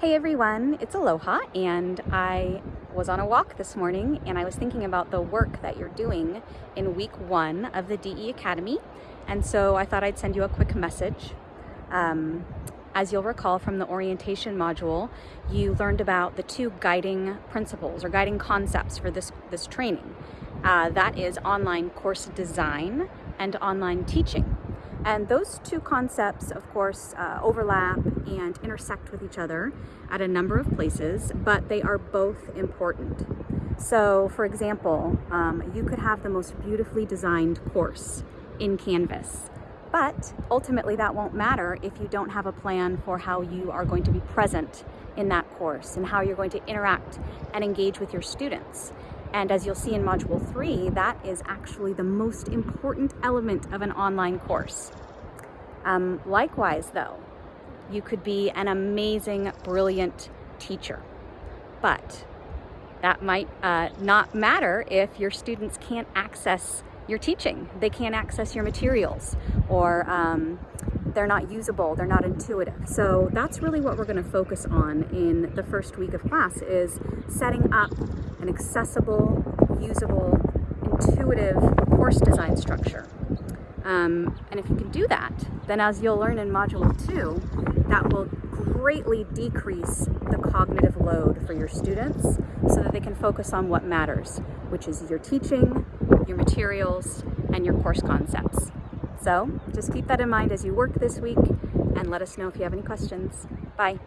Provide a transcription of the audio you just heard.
Hey everyone, it's Aloha and I was on a walk this morning and I was thinking about the work that you're doing in week one of the DE Academy and so I thought I'd send you a quick message. Um, as you'll recall from the orientation module, you learned about the two guiding principles or guiding concepts for this, this training. Uh, that is online course design and online teaching. And those two concepts, of course, uh, overlap and intersect with each other at a number of places, but they are both important. So, for example, um, you could have the most beautifully designed course in Canvas, but ultimately that won't matter if you don't have a plan for how you are going to be present in that course and how you're going to interact and engage with your students. And as you'll see in Module 3, that is actually the most important element of an online course. Um, likewise, though, you could be an amazing, brilliant teacher, but that might uh, not matter if your students can't access your teaching. They can't access your materials or um, they're not usable, they're not intuitive. So that's really what we're gonna focus on in the first week of class is setting up an accessible, usable, intuitive course design structure. Um, and if you can do that, then as you'll learn in Module 2, that will greatly decrease the cognitive load for your students so that they can focus on what matters, which is your teaching, your materials, and your course concepts. So just keep that in mind as you work this week and let us know if you have any questions. Bye.